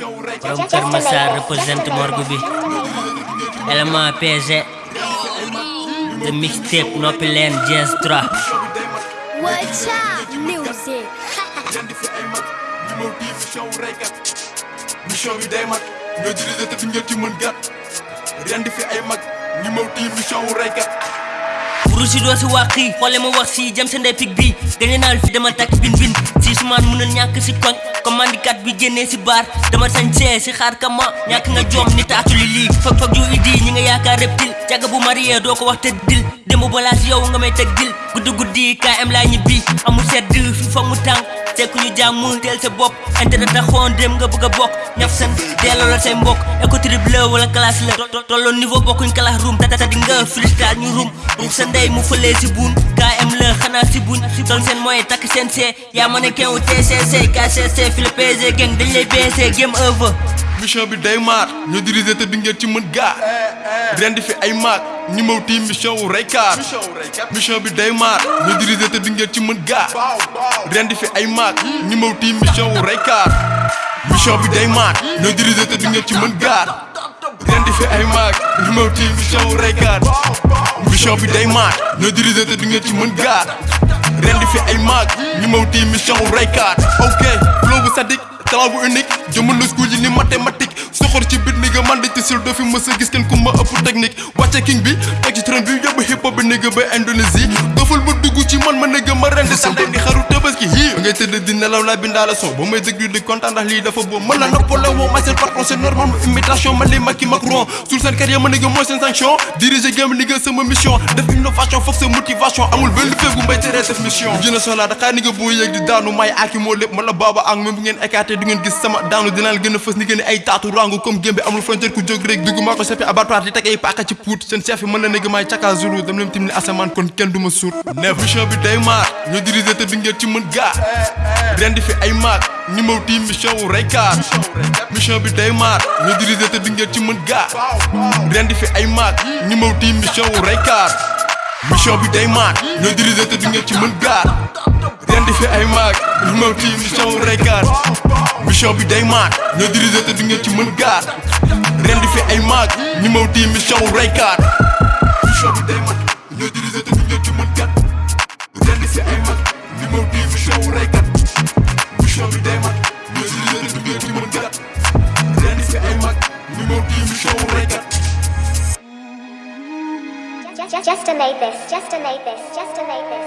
borom Kër Massar représente morgue bi élément PG the mixtape noppi leen jazz 3 What's up, music? mission bi day mag ñoo dirigé te ngeen ci mën gat rendi fi ay mag ñi maw tiim mission wu reykat buru si doo si wàqi xoole ma wax si jëm sa ndey pig bi gañe naa fi dama takk bin bin. Si sumaan mënul ñàkk si koñ comme mandikat bi génnee si baar dama sañsee si xaar kama ñàkk nga joom ni taatu li. Lii fag fag idi ñi nga yaakaar reptile jaga bu marié doo ko wax te dil. Démb balaa si yow nga dil guddi guddi KM laa ñibbi. Amul sedd fi foog mu tàng. Tekku ñu jàmm teel sa bopp. Intérêt taxoon dem nga bëgg a bokk. Ñaf seen delloo la say mbokk. Écoutri bleu wala classe la. Tolloon niveau bokkuñ classe room. Tata di nga freestyle ñu room. Ruux sa ndey mu fëlee si buun KM la xanaa si buñ doon seen moyen takk seen see yaa ma ne kenn wu TCC KCC la PSG gang dañ lay BC game over. Mission bi day maar ñoo dirigé te du ngeen ci mën gaa rendi fi ay maag ñi maw tiim mission wu reykaat mission bi day maar ñoo dirigé te du ngeen ci mën gaa rendi fi ay maag ñi maw tiim mission wu reykaat mission bi day maar ñoo dirigé te du ngeen ci mën gaa rendi fi ay maag maw tiim mission wu reykaat mission bi day maar ñoo dirigé te du ngeen ci mën gaa rendi fi ay maag maw tiim mission wu reykaat ok flow bu sadik talent bu unique. Jëmmal na school yi ni mathématique soxor ci bit ni nga man di ci sil doo fi mës a gis kenn ku ma ëpp technique. Wàcce king bi teg ci train bi yóbbu hop nigga ba Indonésie. Doful ma dugg ci man ma nigga ma rendi sa ndey di xaru tabaski hii ngay tëdd di nelaw laa bindaa la son. Ba may déglu di kontaan ndax lii dafa boobu ma seen patron ma imitation may aaki moo lépp. Ma la baaba ak même bu ngeen écarté du ngeen gis sama daanu dinaa la gën a fës. Ni gën ay taatu rangu comme gémbe amul frontière ku jóg rek dugg maa ko seppi abattoir di teg ay paaka ci puut. Seen chef yi mën na nigga may caka zulu dem leen tim ni asamaan kon kenn du ma suut neef mission bi day maar ñoo dirigé te du ngeen ci mën gaa rendi fi ay ñi maw tiim mission mission bi day maar ñoo dirigé te du ngeen ci mën gaa rendi fi ay ñi maw tiim mission mission bi day maar ñoo dirigé te du ngeen ci mën gaa rendi fi ay ñi maw tiim mission mission bi day maar ñoo dirigé te du ngeen ci mën gaa rendi fi ay ñi maw tiim mission just to make this, just to make this, just to make this.